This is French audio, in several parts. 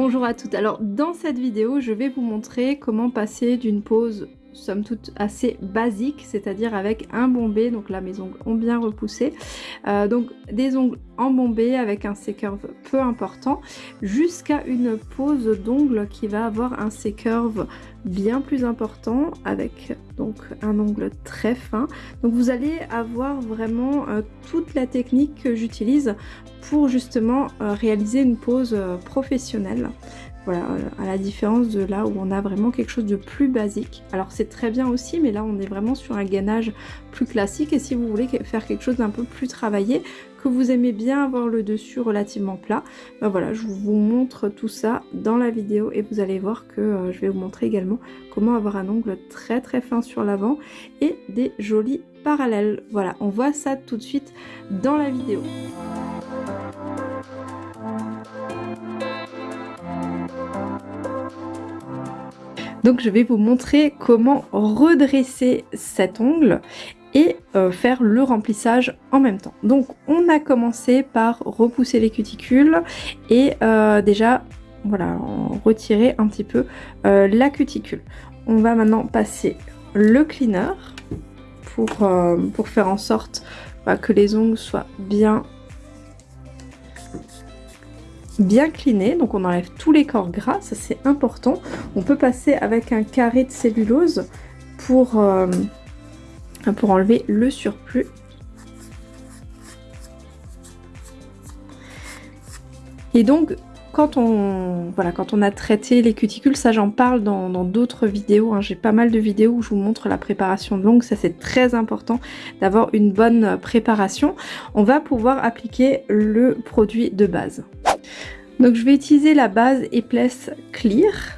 Bonjour à toutes, alors dans cette vidéo je vais vous montrer comment passer d'une pose somme toute assez basique, c'est-à-dire avec un bombé, donc là mes ongles ont bien repoussé, euh, donc des ongles embombés avec un C-curve peu important, jusqu'à une pose d'ongles qui va avoir un C-curve bien plus important avec donc un ongle très fin. Donc vous allez avoir vraiment euh, toute la technique que j'utilise pour justement euh, réaliser une pose professionnelle. Voilà, à la différence de là où on a vraiment quelque chose de plus basique. Alors c'est très bien aussi, mais là on est vraiment sur un gainage plus classique. Et si vous voulez faire quelque chose d'un peu plus travaillé, vous aimez bien avoir le dessus relativement plat, ben voilà, je vous montre tout ça dans la vidéo et vous allez voir que euh, je vais vous montrer également comment avoir un ongle très très fin sur l'avant et des jolis parallèles. Voilà, on voit ça tout de suite dans la vidéo. Donc je vais vous montrer comment redresser cet ongle euh, faire le remplissage en même temps. Donc on a commencé par repousser les cuticules et euh, déjà voilà retirer un petit peu euh, la cuticule. On va maintenant passer le cleaner pour, faire en sorte bah, que les ongles soient bien bien cliné, donc on enlève tous les corps gras, ça c'est important. On peut passer avec un carré de cellulose pour, pour enlever le surplus. Et donc, quand on, voilà, quand on a traité les cuticules, ça j'en parle dans d'autres vidéos, hein. j'ai pas mal de vidéos où je vous montre la préparation de l'ongle, ça c'est très important d'avoir une bonne préparation. On va pouvoir appliquer le produit de base. Donc je vais utiliser la base Épaisse Clear.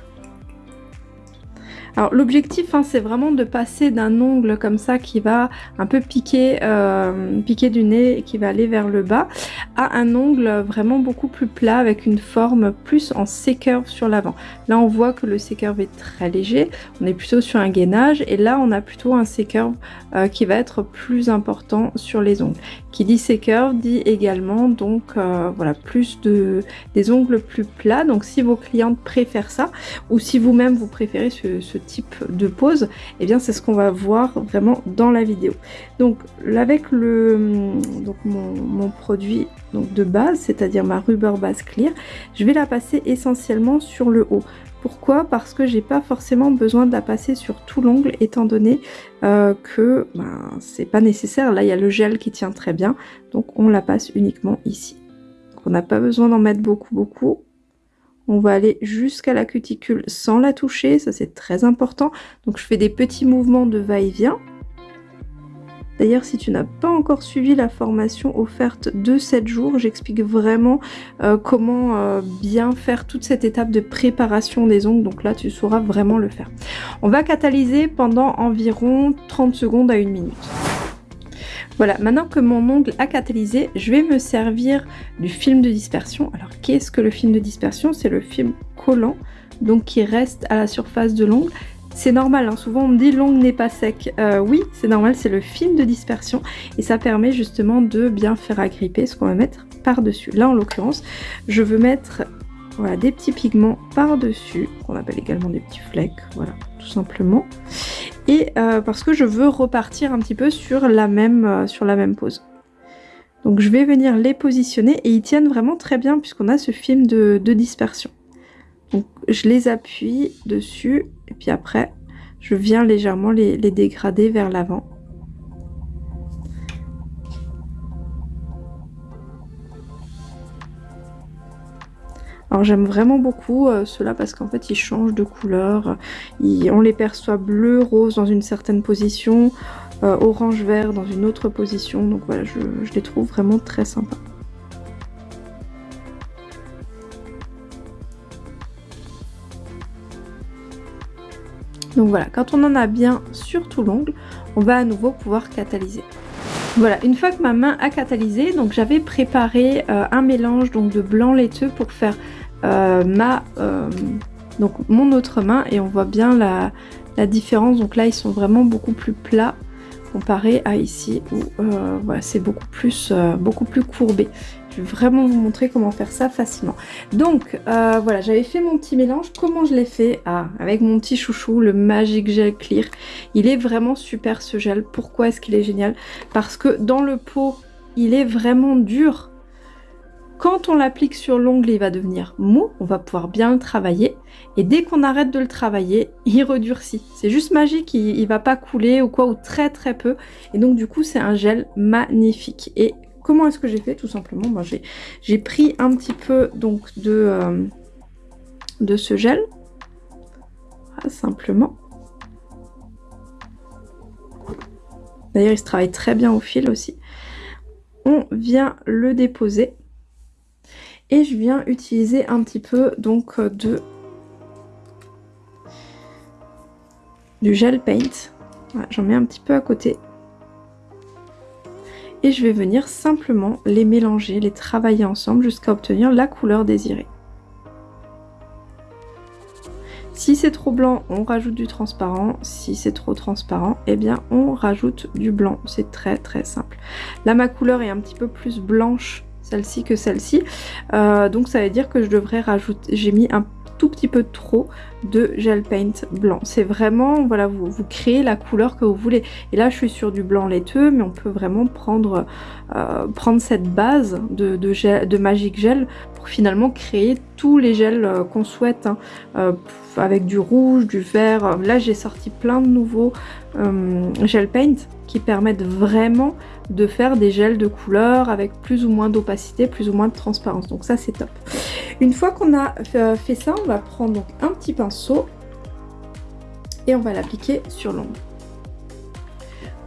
Alors l'objectif hein, c'est vraiment de passer d'un ongle comme ça qui va un peu piquer, euh, piquer du nez et qui va aller vers le bas à un ongle vraiment beaucoup plus plat avec une forme plus en C-curve sur l'avant. Là on voit que le C-curve est très léger, on est plutôt sur un gainage et là on a plutôt un C-curve euh, qui va être plus important sur les ongles. Qui dit C-curve dit également donc euh, voilà plus de des ongles plus plats donc si vos clientes préfèrent ça ou si vous-même vous préférez ce type de pose, et eh bien c'est ce qu'on va voir vraiment dans la vidéo. Donc avec le donc mon, produit donc de base, c'est-à-dire ma rubber base clear, je vais la passer essentiellement sur le haut. Pourquoi? Parce que j'ai pas forcément besoin de la passer sur tout l'ongle étant donné euh, que ben, c'est pas nécessaire. Là il y a le gel qui tient très bien donc on la passe uniquement ici. on n'a pas besoin d'en mettre beaucoup beaucoup. On va aller jusqu'à la cuticule sans la toucher, ça c'est très important. Donc je fais des petits mouvements de va-et-vient. D'ailleurs, si tu n'as pas encore suivi la formation offerte de 7 jours, j'explique vraiment euh, comment euh, bien faire toute cette étape de préparation des ongles. Donc là, tu sauras vraiment le faire. On va catalyser pendant environ 30 secondes à 1 minute. Voilà, maintenant que mon ongle a catalysé, je vais me servir du film de dispersion. Alors, qu'est-ce que le film de dispersion? C'est le film collant, donc qui reste à la surface de l'ongle. C'est normal, hein. souvent on me dit l'ongle n'est pas sec. Euh, oui, c'est normal, c'est le film de dispersion et ça permet justement de bien faire agripper ce qu'on va mettre par-dessus. Là, en l'occurrence, je veux mettre des petits pigments par-dessus, qu'on appelle également des petits flecks, voilà, tout simplement et euh, parce que je veux repartir un petit peu sur la même, euh, sur la même pose. Donc je vais venir les positionner et ils tiennent vraiment très bien puisqu'on a ce film de, dispersion. Donc je les appuie dessus et puis après je viens légèrement les dégrader vers l'avant. Alors j'aime vraiment beaucoup euh, ceux-là parce qu'en fait ils changent de couleur. on les perçoit bleu, rose dans une certaine position, euh, orange, vert dans une autre position. Donc voilà, je, les trouve vraiment très sympas. Donc voilà, quand on en a bien sur tout l'ongle, on va à nouveau pouvoir catalyser. Voilà, une fois que ma main a catalysé, donc j'avais préparé euh, un mélange donc de blanc laiteux pour faire euh, ma, euh, mon autre main et on voit bien la, différence. Donc là, ils sont vraiment beaucoup plus plats comparé à ici où euh, voilà, c'est beaucoup plus, beaucoup plus courbé. Je vais vraiment vous montrer comment faire ça facilement. Donc euh, voilà, j'avais fait mon petit mélange. Comment je l'ai fait? Ah, Avec mon petit chouchou, le Magic Gel Clear. Il est vraiment super ce gel. Pourquoi est-ce qu'il est génial? Parce que dans le pot, il est vraiment dur. Quand on l'applique sur l'ongle, il va devenir mou, on va pouvoir bien le travailler. Et dès qu'on arrête de le travailler, il redurcit. C'est juste magique, il, il va pas couler ou quoi, ou très très peu. Et donc du coup, c'est un gel magnifique. Et Comment est-ce que j'ai fait? Tout simplement, moi j'ai pris un petit peu donc de, euh, de ce gel. simplement. D'ailleurs, il se travaille très bien au fil aussi. On vient le déposer. Et je viens utiliser un petit peu donc de du gel paint. J'en mets un petit peu à côté et je vais venir simplement les mélanger, les travailler ensemble jusqu'à obtenir la couleur désirée. Si c'est trop blanc, on rajoute du transparent. Si c'est trop transparent, eh bien on rajoute du blanc. C'est très très simple. Là, ma couleur est un petit peu plus blanche, celle-ci que celle-ci. Euh, donc ça veut dire que je devrais rajouter... J'ai mis un tout petit peu trop de gel paint blanc. C'est vraiment, voilà, vous, créez la couleur que vous voulez. Et là, je suis sur du blanc laiteux, mais on peut vraiment prendre, euh, prendre cette base de, de, Magic Gel pour finalement créer tous les gels euh, qu'on souhaite, hein. avec du rouge, du vert. Là, j'ai sorti plein de nouveaux gel paint qui permettent vraiment de faire des gels de couleur avec plus ou moins d'opacité, plus ou moins de transparence. Donc ça, c'est top. Une fois qu'on a fait ça, on va prendre un petit pinceau et on va l'appliquer sur l'ongle.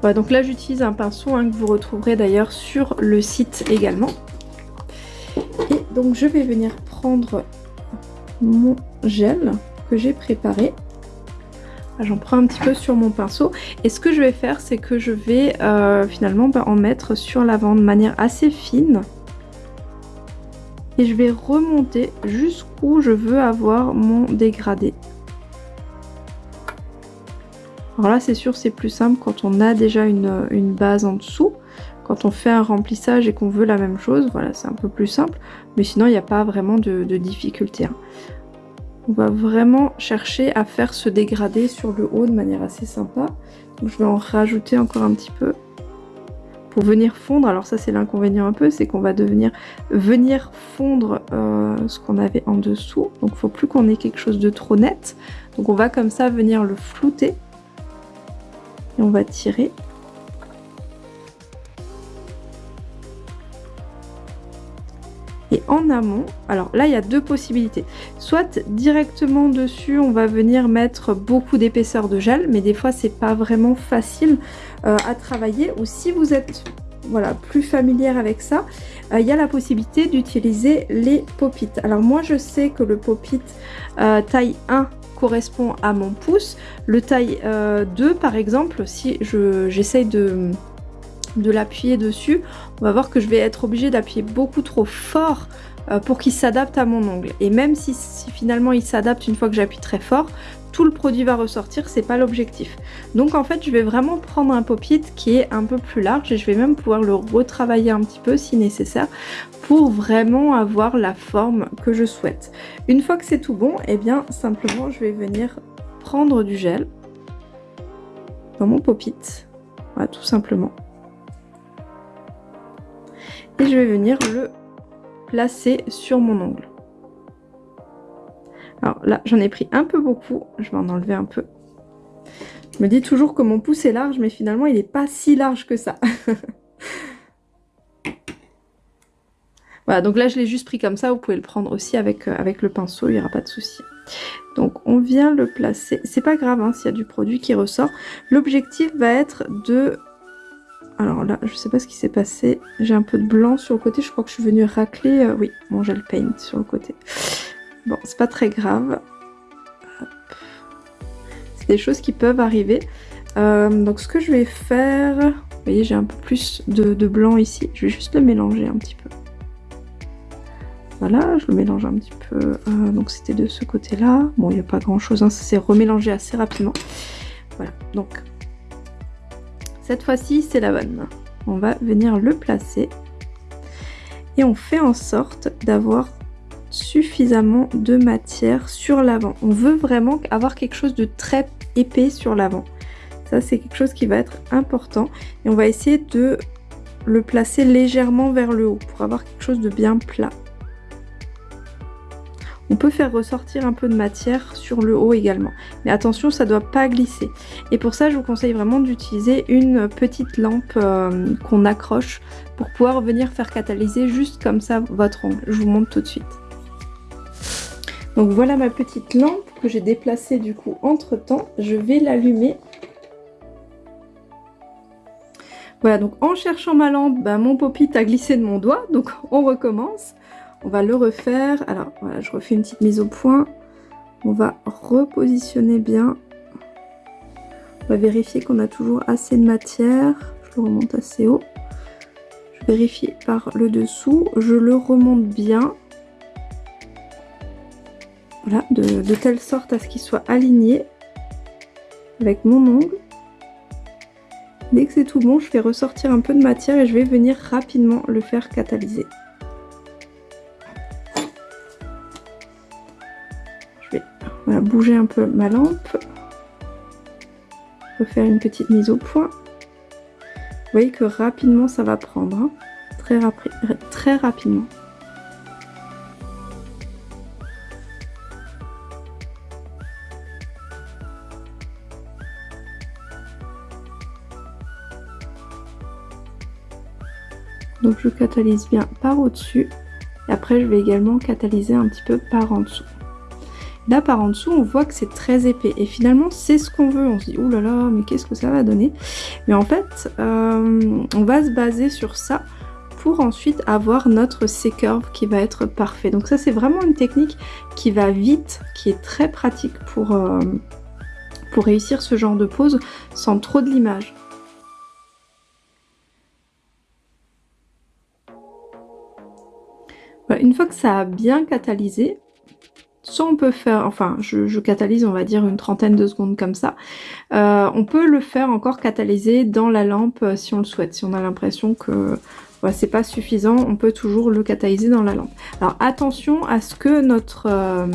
Voilà, donc là j'utilise un pinceau hein, que vous retrouverez d'ailleurs sur le site également. Et donc je vais venir prendre mon gel que j'ai préparé. J'en prends un petit peu sur mon pinceau. Et ce que je vais faire, c'est que je vais euh, finalement bah, en mettre sur l'avant de manière assez fine et je vais remonter jusqu'où je veux avoir mon dégradé. Alors là c'est sûr c'est plus simple quand on a déjà une, base en dessous. Quand on fait un remplissage et qu'on veut la même chose, voilà c'est un peu plus simple. Mais sinon il n'y a pas vraiment de, difficulté. Hein. On va vraiment chercher à faire ce dégradé sur le haut de manière assez sympa. Donc je vais en rajouter encore un petit peu pour venir fondre, alors ça c'est l'inconvénient un peu, c'est qu'on va devenir venir fondre euh, ce qu'on avait en dessous. Donc il faut plus qu'on ait quelque chose de trop net. Donc on va comme ça venir le flouter. Et on va tirer. Et en amont, alors là il y a deux possibilités. Soit directement dessus on va venir mettre beaucoup d'épaisseur de gel, mais des fois c'est pas vraiment facile euh, à travailler. Ou si vous êtes voilà, plus familière avec ça, euh, il y a la possibilité d'utiliser les pop Alors moi je sais que le pop-it euh, taille 1 correspond à mon pouce. Le taille 2 par exemple, si j'essaye de de l'appuyer dessus, on va voir que je vais être obligée d'appuyer beaucoup trop fort euh, pour qu'il s'adapte à mon ongle. Et même si, finalement il s'adapte une fois que j'appuie très fort, tout le produit va ressortir, c'est pas l'objectif. Donc en fait je vais vraiment prendre un pop-it qui est un peu plus large et je vais même pouvoir le retravailler un petit peu si nécessaire pour vraiment avoir la forme que je souhaite. Une fois que c'est tout bon, et eh bien simplement je vais venir prendre du gel dans mon pop-it, voilà tout simplement et je vais venir le placer sur mon ongle. Alors là, j'en ai pris un peu beaucoup, je vais en enlever un peu. Je me dis toujours que mon pouce est large, mais finalement, il n'est pas si large que ça. voilà, donc là, je l'ai juste pris comme ça. Vous pouvez le prendre aussi avec, euh, le pinceau, il n'y aura pas de souci. Donc, on vient le placer. C'est pas grave hein, s'il y a du produit qui ressort. L'objectif va être de alors là, je sais pas ce qui s'est passé. J'ai un peu de blanc sur le côté. Je crois que je suis venue racler, euh, oui, mon gel paint sur le côté. Bon, c'est pas très grave. C'est des choses qui peuvent arriver. Euh, donc ce que je vais faire... Vous voyez, j'ai un peu plus de, blanc ici. Je vais juste le mélanger un petit peu. Voilà, je le mélange un petit peu. Euh, donc c'était de ce côté-là. Bon, il n'y a pas grand-chose, hein, ça s'est remélangé assez rapidement. Voilà, donc cette fois-ci, c'est la bonne. On va venir le placer. et on fait en sorte d'avoir suffisamment de matière sur l'avant. On veut vraiment avoir quelque chose de très épais sur l'avant. Ça, c'est quelque chose qui va être important. Et on va essayer de le placer légèrement vers le haut pour avoir quelque chose de bien plat. On peut faire ressortir un peu de matière sur le haut également. Mais attention, ça ne doit pas glisser. Et pour ça, je vous conseille vraiment d'utiliser une petite lampe euh, qu'on accroche pour pouvoir venir faire catalyser juste comme ça votre ongle. Je vous montre tout de suite. Donc voilà ma petite lampe que j'ai déplacée du coup entre temps. Je vais l'allumer. Voilà, donc en cherchant ma lampe, bah, mon pop a glissé de mon doigt. Donc on recommence. On va le refaire. Alors voilà, je refais une petite mise au point. On va repositionner bien. On va vérifier qu'on a toujours assez de matière. Je le remonte assez haut. Je vérifie par le dessous. Je le remonte bien. Voilà, de, telle sorte à ce qu'il soit aligné avec mon ongle. Dès que c'est tout bon, je fais ressortir un peu de matière et je vais venir rapidement le faire catalyser. Vais bouger un peu ma lampe. Refaire une petite mise au point. Vous voyez que rapidement ça va prendre. Hein. très, très rapidement. Donc je catalyse bien par au-dessus. Et après je vais également catalyser un petit peu par en dessous. Là par en dessous on voit que c'est très épais. Et finalement c'est ce qu'on veut. On se dit oh là là mais qu'est-ce que ça va donner? Mais en fait euh, on va se baser sur ça pour ensuite avoir notre C-curve qui va être parfait. Donc ça c'est vraiment une technique qui va vite, qui est très pratique pour, euh, pour réussir ce genre de pose sans trop de l'image. une fois que ça a bien catalysé, soit on peut faire, enfin je, catalyse on va dire une trentaine de secondes comme ça, euh, on peut le faire encore catalyser dans la lampe euh, si on le souhaite, si on a l'impression que c'est pas suffisant, on peut toujours le catalyser dans la lampe. Alors attention à ce que notre, euh,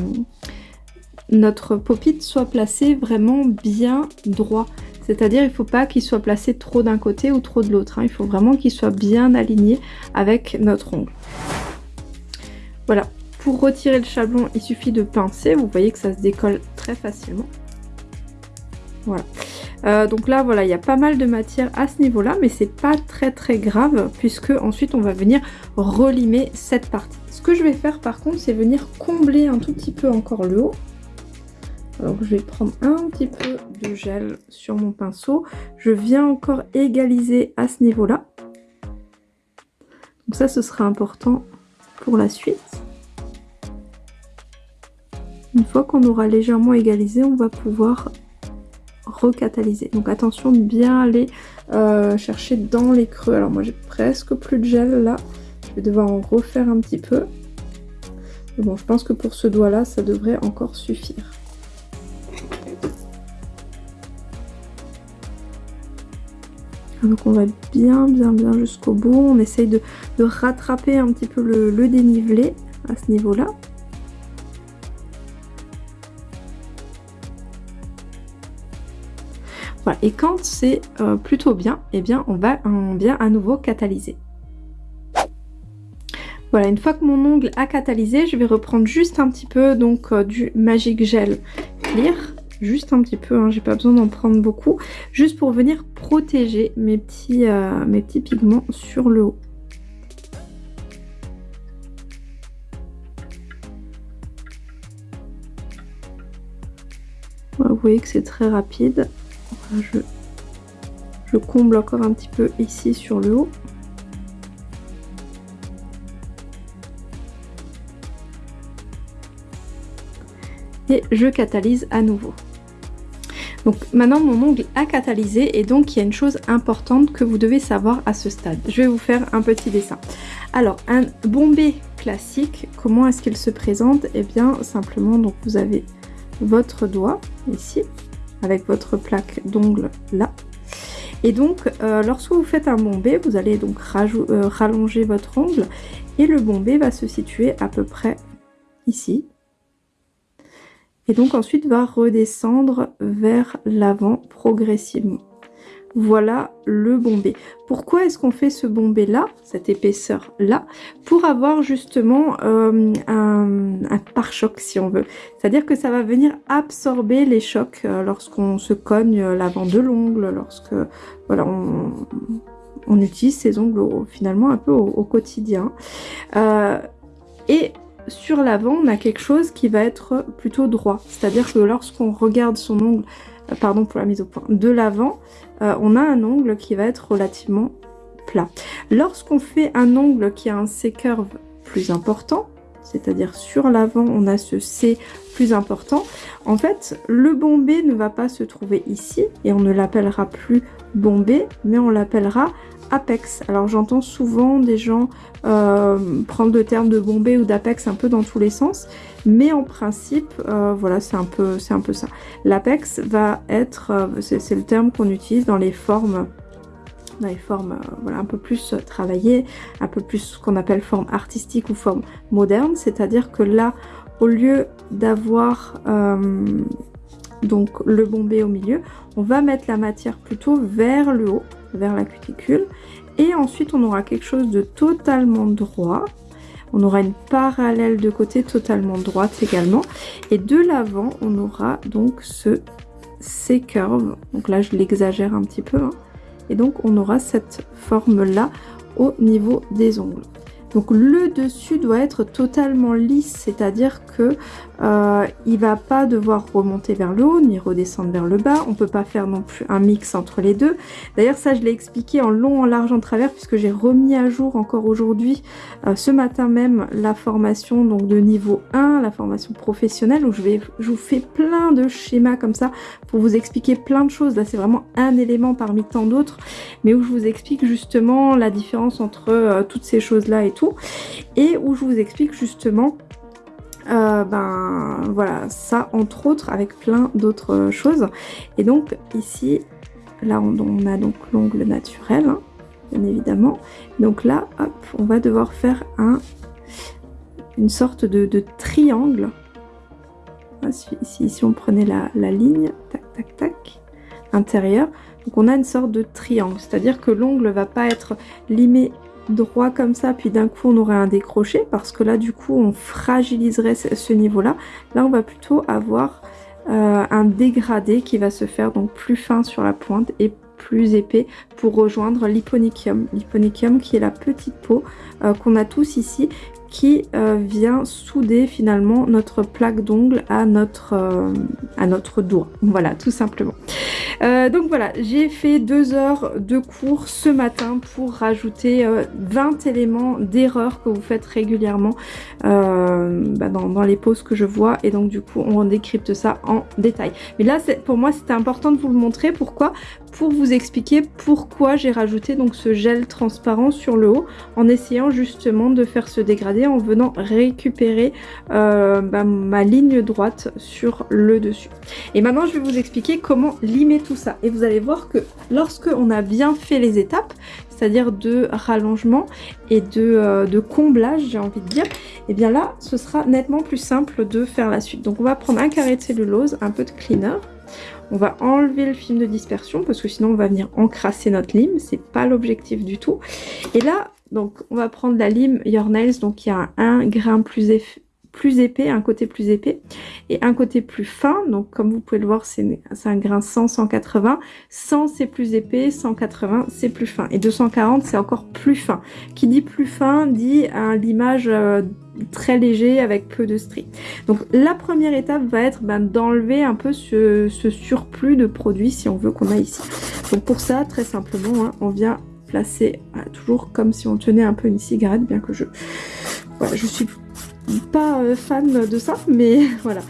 notre pop-it soit placé vraiment bien droit. C'est-à-dire il ne faut pas qu'il soit placé trop d'un côté ou trop de l'autre. Hein. Il faut vraiment qu'il soit bien aligné avec notre ongle. Voilà, pour retirer le chablon, il suffit de pincer. Vous voyez que ça se décolle très facilement. Voilà. Euh, donc là, voilà, il y a pas mal de matière à ce niveau-là, mais c'est pas très très grave, puisque ensuite on va venir relimer cette partie. Ce que je vais faire par contre, c'est venir combler un tout petit peu encore le haut. Donc je vais prendre un petit peu de gel sur mon pinceau. Je viens encore égaliser à ce niveau-là. Donc ça, ce sera important pour la suite. Une fois qu'on aura légèrement égalisé, on va pouvoir recatalyser. Donc attention de bien aller euh, chercher dans les creux. Alors moi j'ai presque plus de gel là. Je vais devoir en refaire un petit peu. Mais bon, je pense que pour ce doigt là, ça devrait encore suffire. Donc on va bien bien bien jusqu'au bout. On essaye de, rattraper un petit peu le, dénivelé à ce niveau-là. Et quand c'est euh, plutôt bien, eh bien on va bien à nouveau catalyser. Voilà, une fois que mon ongle a catalysé, je vais reprendre juste un petit peu donc euh, du Magic Gel Clear juste un petit peu, hein, j'ai pas besoin d'en prendre beaucoup, juste pour venir protéger mes petits, euh, mes petits pigments sur le haut. vous voyez que c'est très rapide. Je, comble encore un petit peu ici sur le haut. et je catalyse à nouveau. Donc maintenant mon ongle a catalysé et donc il y a une chose importante que vous devez savoir à ce stade. Je vais vous faire un petit dessin. Alors un bombé classique, comment est-ce qu'il se présente? Eh bien simplement donc vous avez votre doigt ici avec votre plaque d'ongle là Et donc, lorsque vous faites un bombé, vous allez donc rallonger votre ongle et le bombé va se situer à peu près ici. Et donc ensuite va redescendre vers l'avant progressivement. Voilà le bombé. Pourquoi est-ce qu'on fait ce bombé là, cette épaisseur là Pour avoir justement euh, un, pare-choc si on veut. C'est-à-dire que ça va venir absorber les chocs euh, lorsqu'on se cogne l'avant de l'ongle, lorsque voilà on, utilise ces ongles finalement un peu au, quotidien. Euh, et sur l'avant, on a quelque chose qui va être plutôt droit. C'est-à-dire que lorsqu'on regarde son ongle, euh, pardon pour la mise au point, de l'avant, euh, on a un ongle qui va être relativement plat. Lorsqu'on fait un ongle qui a un C-curve plus important, c'est-à-dire sur l'avant, on a ce C plus important, en fait, le bombé ne va pas se trouver ici, et on ne l'appellera plus bombé, mais on l'appellera apex. Alors j'entends souvent des gens euh, prendre le terme de bombé ou d'apex un peu dans tous les sens, mais en principe, euh, voilà, c'est un, peu, un peu ça. L'apex va être, euh, c'est le terme qu'on utilise dans les formes dans les formes voilà, un peu plus travaillées, un peu plus ce qu'on appelle forme artistique ou forme moderne, c'est-à-dire que là, au lieu d'avoir donc le bombé au milieu, on va mettre la matière plutôt vers le haut, vers la cuticule. Et ensuite, on aura quelque chose de totalement droit. On aura une parallèle de côté totalement droite également. Et de l'avant, on aura donc ce C-curve. Donc là, je l'exagère un petit peu. Hein. Et donc, on aura cette forme-là au niveau des ongles. Donc le dessus doit être totalement lisse, c'est-à-dire que euh, il va pas devoir remonter vers le haut ni redescendre vers le bas. On peut pas faire non plus un mix entre les deux. D'ailleurs ça je l'ai expliqué en long, en large, en travers puisque j'ai remis à jour encore aujourd'hui, euh, ce matin même, la formation donc de niveau 1, la formation professionnelle où je, vais, vous fais plein de schémas comme ça pour vous expliquer plein de choses. Là c'est vraiment un élément parmi tant d'autres mais où je vous explique justement la différence entre euh, toutes ces choses là et tout et où je vous explique justement euh, ben voilà ça entre autres avec plein d'autres choses. Et donc ici là on, a donc l'ongle naturel hein, bien évidemment. Donc là hop on va devoir faire un une sorte de, triangle. Si, on prenait la, la ligne tac tac tac intérieur. Donc on a une sorte de triangle. C'est à dire que l'ongle va pas être limé droit comme ça, puis d'un coup on aurait un décroché, parce que là du coup on fragiliserait ce niveau-là. Là on va plutôt avoir euh, un dégradé qui va se faire donc plus fin sur la pointe et plus épais pour rejoindre l'hyponychium. L'hyponychium qui est la petite peau euh, qu'on a tous ici qui euh, vient souder finalement notre plaque d'ongle à notre euh, à notre doigt. Voilà tout simplement. Euh, donc voilà j'ai fait deux heures de cours ce matin pour rajouter 20 éléments d'erreur que vous faites régulièrement bah, dans, les pauses que je vois. Et donc du coup on décrypte ça en détail. Mais là pour moi c'était important de vous le montrer. Pourquoi? Pour vous expliquer pourquoi j'ai rajouté donc ce gel transparent sur le haut en essayant justement de faire se dégrader en venant récupérer euh, bah, ma ligne droite sur le dessus. Et maintenant je vais vous expliquer comment limer tout ça et vous allez voir que lorsque on a bien fait les étapes c'est-à-dire de rallongement et de, euh, de comblage j'ai envie de dire, et eh bien là ce sera nettement plus simple de faire la suite. Donc on va prendre un carré de cellulose, un peu de cleaner, on va enlever le film de dispersion parce que sinon on va venir encrasser notre lime. C'est pas l'objectif du tout. Et là, donc on va prendre la lime Your Nails. Donc il y a un grain plus, plus épais, un côté plus épais et un côté plus fin. Donc comme vous pouvez le voir, c'est un grain 100, 180. 100 c'est plus épais, 180 c'est plus fin. Et 240 c'est encore plus fin. Qui dit plus fin dit un limage euh, très léger avec peu de stries. Donc la première étape va être ben, d'enlever un peu ce, surplus de produits si on veut qu'on a ici. Donc pour ça, très simplement, hein, on vient placer toujours comme si on tenait un peu une cigarette, bien que je, voilà, je suis pas euh, fan de ça, mais voilà.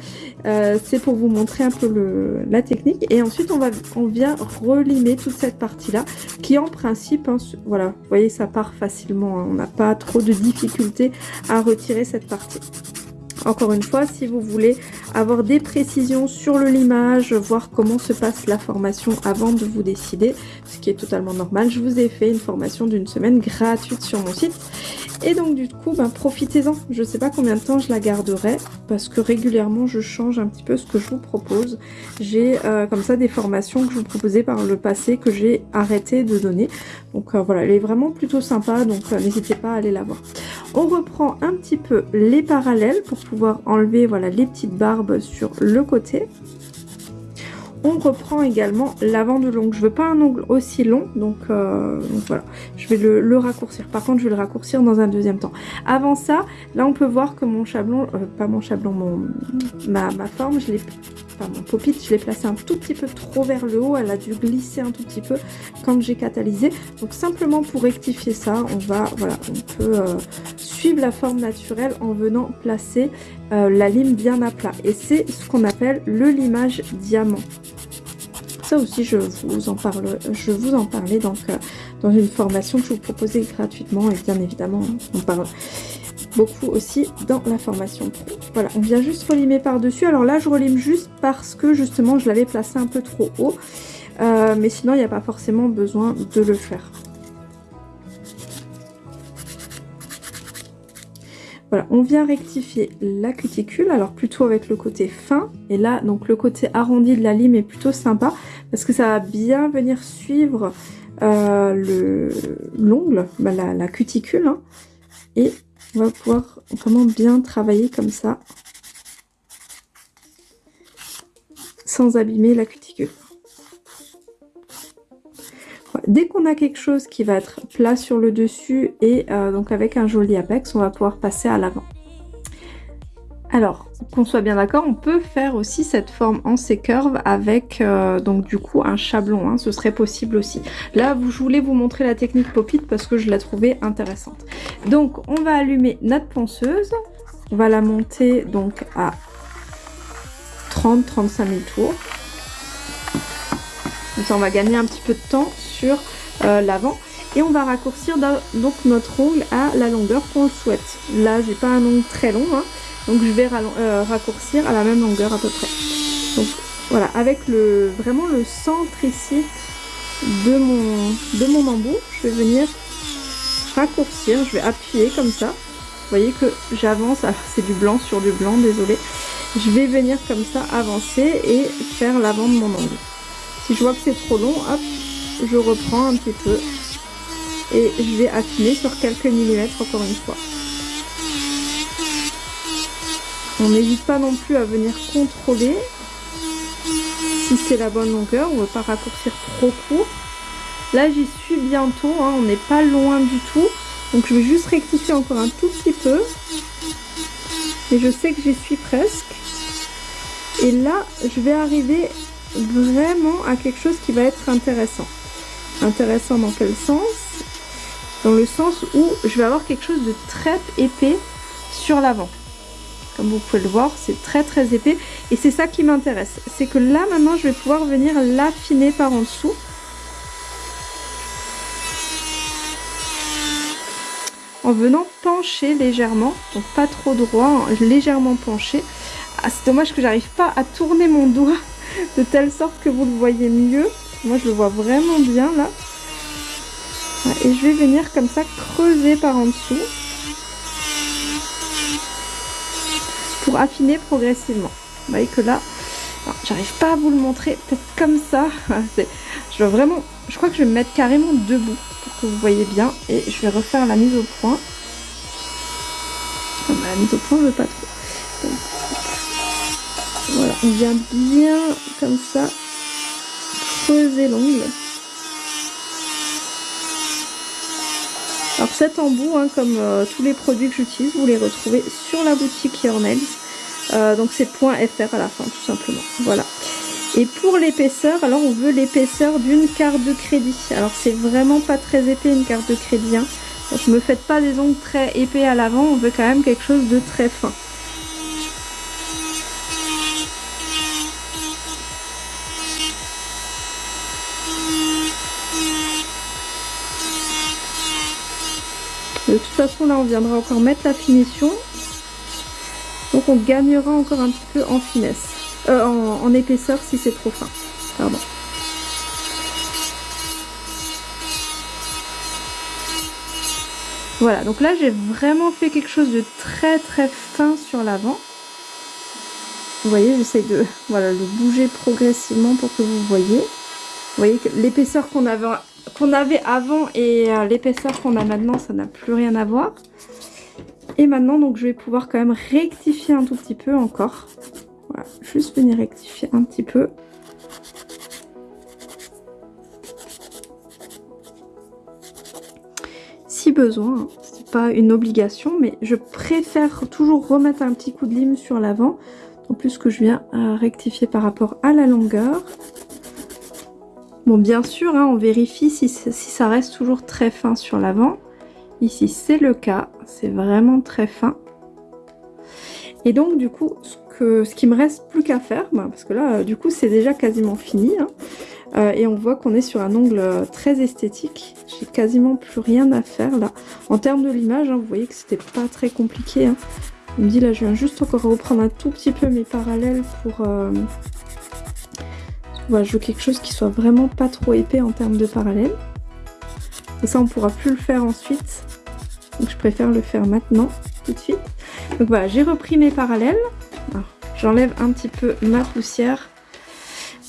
Euh, c'est pour vous montrer un peu la technique. Et ensuite, on, va, on vient relimer toute cette partie-là, qui en principe, hein, voilà, vous voyez, ça part facilement. Hein. on n'a pas trop de difficultés à retirer cette partie. Encore une fois, si vous voulez avoir des précisions sur le limage, voir comment se passe la formation avant de vous décider, ce qui est totalement normal, je vous ai fait une formation d'une semaine gratuite sur mon site. Et donc du coup, ben, profitez-en. Je ne sais pas combien de temps je la garderai parce que régulièrement je change un petit peu ce que je vous propose. J'ai euh, comme ça des formations que je vous proposais par le passé que j'ai arrêté de donner. Donc euh, voilà, elle est vraiment plutôt sympa, donc euh, n'hésitez pas à aller la voir. On reprend un petit peu les parallèles pour pouvoir enlever voilà, les petites barbes sur le côté. On reprend également l'avant de l'ongle. Je veux pas un ongle aussi long, donc, euh, voilà. Je vais le, raccourcir. Par contre, je vais le raccourcir dans un deuxième temps. Avant ça, là, on peut voir que mon chablon, euh, pas mon chablon, mon, ma, ma forme, je l'ai enfin mon pop je l'ai placé un tout petit peu trop vers le haut, elle a dû glisser un tout petit peu quand j'ai catalysé. Donc simplement pour rectifier ça, on va, voilà, on peut euh, suivre la forme naturelle en venant placer euh, la lime bien à plat. Et c'est ce qu'on appelle le limage diamant. Ça aussi, je vous en parle, je vous en parlais donc euh, dans une formation que je vous proposais gratuitement et bien évidemment, on parle beaucoup aussi dans la formation pro. Voilà, on vient juste relimer par-dessus. Alors là, je relime juste parce que justement, je l'avais placé un peu trop haut. Euh, mais sinon, il n'y a pas forcément besoin de le faire. Voilà, on vient rectifier la cuticule, alors plutôt avec le côté fin. Et là, donc le côté arrondi de la lime est plutôt sympa parce que ça va bien venir suivre euh, l'ongle, bah, la, cuticule. Hein. et on va pouvoir vraiment bien travailler comme ça sans abîmer la cuticule. Dès qu'on a quelque chose qui va être plat sur le dessus et euh, donc avec un joli apex, on va pouvoir passer à l'avant. Alors, qu'on soit bien d'accord, on peut faire aussi cette forme en C-curve avec euh, donc du coup un chablon, hein, ce serait possible aussi. Là, je voulais vous montrer la technique pop parce que je la trouvais intéressante. Donc, on va allumer notre ponceuse, on va la monter donc à 30-35 000 tours. Comme ça, on va gagner un petit peu de temps sur euh, l'avant. Et on va raccourcir donc notre ongle à la longueur qu'on le souhaite. Là, j'ai pas un ongle très long, hein, donc je vais euh, raccourcir à la même longueur à peu près. Donc voilà, avec le vraiment le centre ici de mon, de mon embout, je vais venir raccourcir, je vais appuyer comme ça. Vous voyez que j'avance, c'est du blanc sur du blanc, désolé. Je vais venir comme ça avancer et faire l'avant de mon ongle. Si je vois que c'est trop long, hop, je reprends un petit peu et je vais affiner sur quelques millimètres encore une fois. On n'hésite pas non plus à venir contrôler si c'est la bonne longueur. On ne veut pas raccourcir trop court. Là, j'y suis bientôt. Hein. on n'est pas loin du tout. Donc, je vais juste rectifier encore un tout petit peu. Et je sais que j'y suis presque. Et là, je vais arriver vraiment à quelque chose qui va être intéressant. Intéressant dans quel sens? Dans le sens où je vais avoir quelque chose de très épais sur l'avant. Comme vous pouvez le voir, c'est très très épais. Et c'est ça qui m'intéresse. C'est que là, maintenant, je vais pouvoir venir l'affiner par en dessous. En venant pencher légèrement. Donc pas trop droit, hein, légèrement penché. Ah, c'est dommage que j'arrive pas à tourner mon doigt de telle sorte que vous le voyez mieux. Moi, je le vois vraiment bien là. Et je vais venir comme ça creuser par en dessous. Pour affiner progressivement. Vous voyez que là, j'arrive pas à vous le montrer, peut-être comme ça. je veux vraiment, je crois que je vais me mettre carrément debout pour que vous voyez bien et je vais refaire la mise au point. Ah, la mise au point, je veux pas trop. voilà, on vient bien comme ça creuser l'ongle. Alors cet embout, hein, comme euh, tous les produits que j'utilise, vous les retrouvez sur la boutique Yornels. Euh, donc c'est .fr à la fin tout simplement. Voilà. Et pour l'épaisseur, alors on veut l'épaisseur d'une carte de crédit. Alors c'est vraiment pas très épais une carte de crédit. Hein. Donc ne me faites pas des ongles très épais à l'avant, on veut quand même quelque chose de très fin. Façon, là, on viendra encore mettre la finition. Donc, on gagnera encore un petit peu en finesse, euh, en, épaisseur si c'est trop fin. Pardon. Voilà, donc là j'ai vraiment fait quelque chose de très très fin sur l'avant. Vous voyez, j'essaie de voilà, le bouger progressivement pour que vous voyez. Vous voyez que l'épaisseur qu'on avait, qu'on avait avant et euh, l'épaisseur qu'on a maintenant, ça n'a plus rien à voir. Et maintenant, donc, je vais pouvoir quand même rectifier un tout petit peu encore. Voilà, juste venir rectifier un petit peu. Si besoin, hein, c'est pas une obligation, mais je préfère toujours remettre un petit coup de lime sur l'avant en plus que je viens à rectifier par rapport à la longueur. Bon, bien sûr, hein, on vérifie si, ça reste toujours très fin sur l'avant. Ici, c'est le cas. C'est vraiment très fin. Et donc, du coup, ce, qui me reste plus qu'à faire, bah, parce que là, du coup, c'est déjà quasiment fini. Hein, euh, et on voit qu'on est sur un ongle très esthétique. J'ai quasiment plus rien à faire là. En termes de l'image, hein, vous voyez que c'était pas très compliqué. Il me dit là je viens juste encore reprendre un tout petit peu mes parallèles pour... Euh... je veux quelque chose qui soit vraiment pas trop épais en termes de parallèles. Et ça on pourra plus le faire ensuite. Donc je préfère le faire maintenant, tout de suite. Donc voilà, j'ai repris mes parallèles. J'enlève un petit peu ma poussière.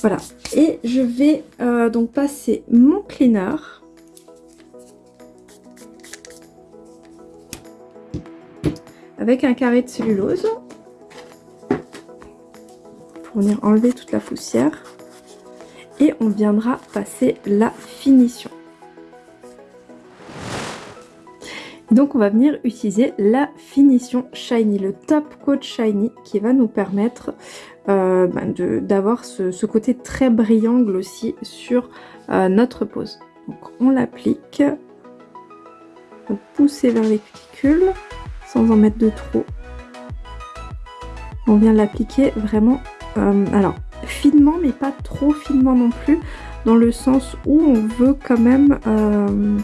Voilà. Et je vais euh, donc passer mon cleaner. avec un carré de cellulose pour venir enlever toute la poussière et on viendra passer la finition. Donc on va venir utiliser la finition Shiny, le Top Coat Shiny qui va nous permettre euh, ben, d'avoir ce, côté très brillant glossy sur euh, notre pose. Donc on l'applique, pousser vers les cuticules sans en mettre de trop. On vient l'appliquer vraiment, euh, alors finement mais pas trop finement non plus, dans le sens où on veut quand même, euh,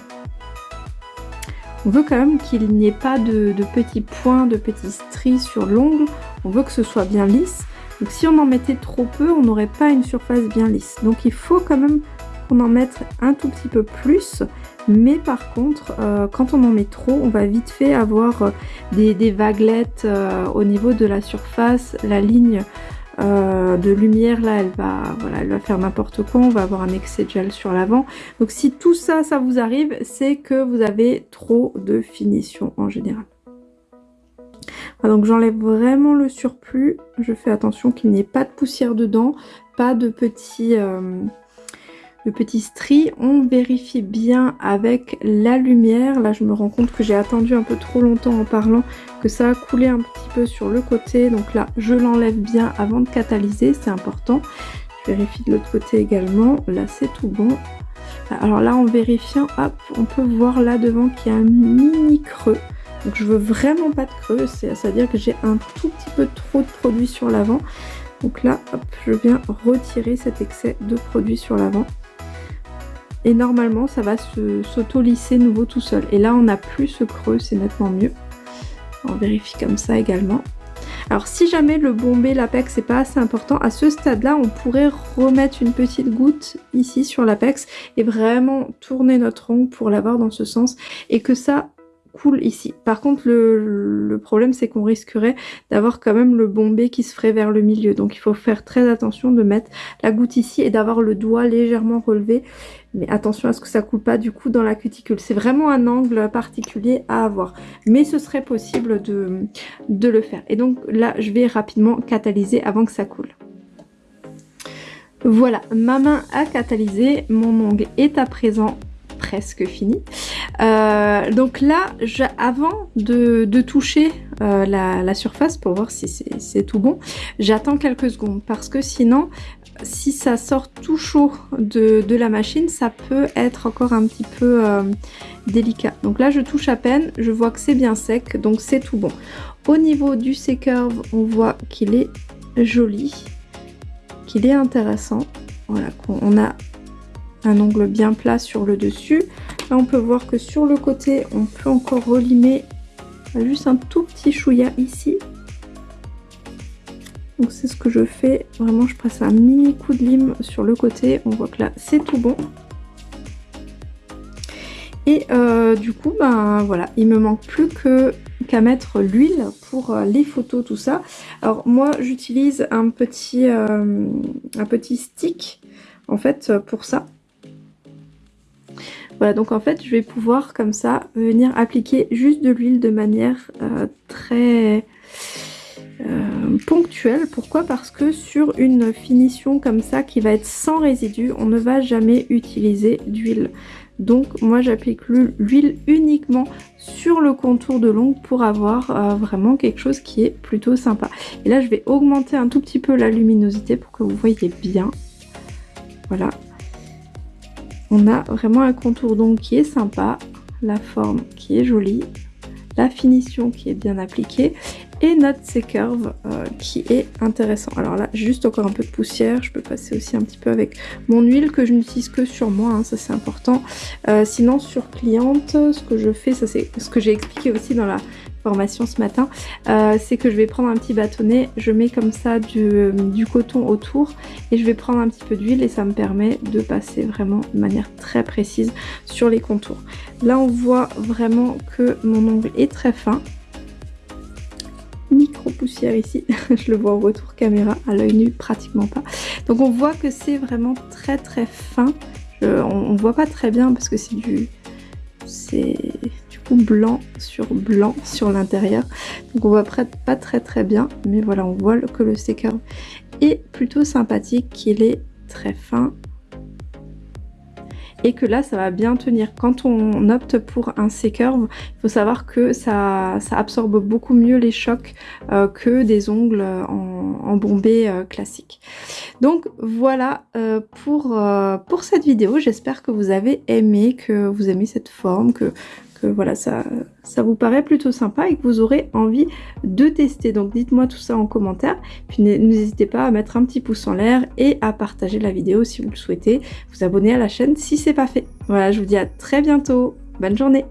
on veut quand même qu'il n'y ait pas de, petits points, de petits stries sur l'ongle, on veut que ce soit bien lisse. Donc si on en mettait trop peu, on n'aurait pas une surface bien lisse. Donc il faut quand même qu'on en mette un tout petit peu plus, mais par contre, euh, quand on en met trop, on va vite fait avoir euh, des, vaguelettes au niveau de la surface. La ligne de lumière, là, elle va, voilà, elle va faire n'importe quoi. On va avoir un excès de gel sur l'avant. Donc si tout ça, ça vous arrive, c'est que vous avez trop de finition en général. donc j'enlève vraiment le surplus. Je fais attention qu'il n'y ait pas de poussière dedans, pas de petits le petit stri. On vérifie bien avec la lumière. Là, je me rends compte que j'ai attendu un peu trop longtemps en parlant, que ça a coulé un petit peu sur le côté. Donc là, je l'enlève bien avant de catalyser, c'est important. Je vérifie de l'autre côté également. Là, c'est tout bon. Alors là, en vérifiant, hop, on peut voir là devant qu'il y a un mini creux. Donc je veux vraiment pas de creux, c'est-à-dire que j'ai un tout petit peu trop de produit sur l'avant. Donc là, hop, je viens retirer cet excès de produit sur l'avant et normalement ça va s'auto-lisser nouveau tout seul. Et là on n'a plus ce creux, c'est nettement mieux. On vérifie comme ça également. Alors si jamais le bombé, l'apex n'est pas assez important, à ce stade-là, on pourrait remettre une petite goutte ici sur l'apex et vraiment tourner notre ongle pour l'avoir dans ce sens et que ça cool ici. Par contre, le, problème, c'est qu'on risquerait d'avoir quand même le bombé qui se ferait vers le milieu. Donc, il faut faire très attention de mettre la goutte ici et d'avoir le doigt légèrement relevé. Mais attention à ce que ça coule pas du coup dans la cuticule. C'est vraiment un angle particulier à avoir. Mais ce serait possible de, de le faire. Et donc là, je vais rapidement catalyser avant que ça coule. Voilà, ma main a catalysé, mon ongle est à présent presque fini. Euh, donc là, avant de, toucher euh, la, surface pour voir si c'est tout bon, j'attends quelques secondes parce que sinon, si ça sort tout chaud de, la machine, ça peut être encore un petit peu euh, délicat. Donc là, je touche à peine, je vois que c'est bien sec, donc c'est tout bon. Au niveau du C-curve, on voit qu'il est joli, qu'il est intéressant. Voilà, on a un ongle bien plat sur le dessus. Là, on peut voir que sur le côté, on peut encore relimer juste un tout petit chouïa ici. Donc c'est ce que je fais. Vraiment, je passe un mini coup de lime sur le côté. On voit que là, c'est tout bon. Et euh, du coup, ben voilà, il me manque plus que qu'à mettre l'huile pour euh, les photos, tout ça. Alors moi, j'utilise un petit euh, un petit stick en fait pour ça. Voilà, donc en fait, je vais pouvoir comme ça venir appliquer juste de l'huile de manière très ponctuelle. Pourquoi? Parce que sur une finition comme ça qui va être sans résidus, on ne va jamais utiliser d'huile. Donc moi j'applique l'huile uniquement sur le contour de l'ongle pour avoir euh, vraiment quelque chose qui est plutôt sympa. Et là je vais augmenter un tout petit peu la luminosité pour que vous voyez bien. Voilà. On a vraiment un contour d'ongle qui est sympa, la forme qui est jolie, la finition qui est bien appliquée et notre C-curve euh, qui est intéressant. Alors là, juste encore un peu de poussière, je peux passer aussi un petit peu avec mon huile que je n'utilise que sur moi, hein, ça c'est important. Euh, sinon sur cliente, ce que je fais, ça c'est ce que j'ai expliqué aussi dans la ce matin, euh, c'est que je vais prendre un petit bâtonnet, je mets comme ça du, du coton autour et je vais prendre un petit peu d'huile et ça me permet de passer vraiment de manière très précise sur les contours. Là on voit vraiment que mon ongle est très fin, micro poussière ici, je le vois au retour caméra, à l'œil nu pratiquement pas. Donc on voit que c'est vraiment très très fin, on, voit pas très bien parce que c'est du c'est blanc sur blanc sur l'intérieur donc on voit pas très très bien mais voilà on voit que le sticker est plutôt sympathique qu'il est très fin et que là ça va bien tenir. Quand on opte pour un C-curve, il faut savoir que ça, ça, absorbe beaucoup mieux les chocs euh, que des ongles en, en bombé euh, classique. Donc voilà euh, pour, pour cette vidéo, j'espère que vous avez aimé, que vous aimez cette forme, que voilà, ça, ça vous paraît plutôt sympa et que vous aurez envie de tester. Donc dites-moi tout ça en commentaire. Puis n'hésitez pas à mettre un petit pouce en l'air et à partager la vidéo si vous le souhaitez. Vous abonner à la chaîne si c'est pas fait. Voilà, je vous dis à très bientôt. Bonne journée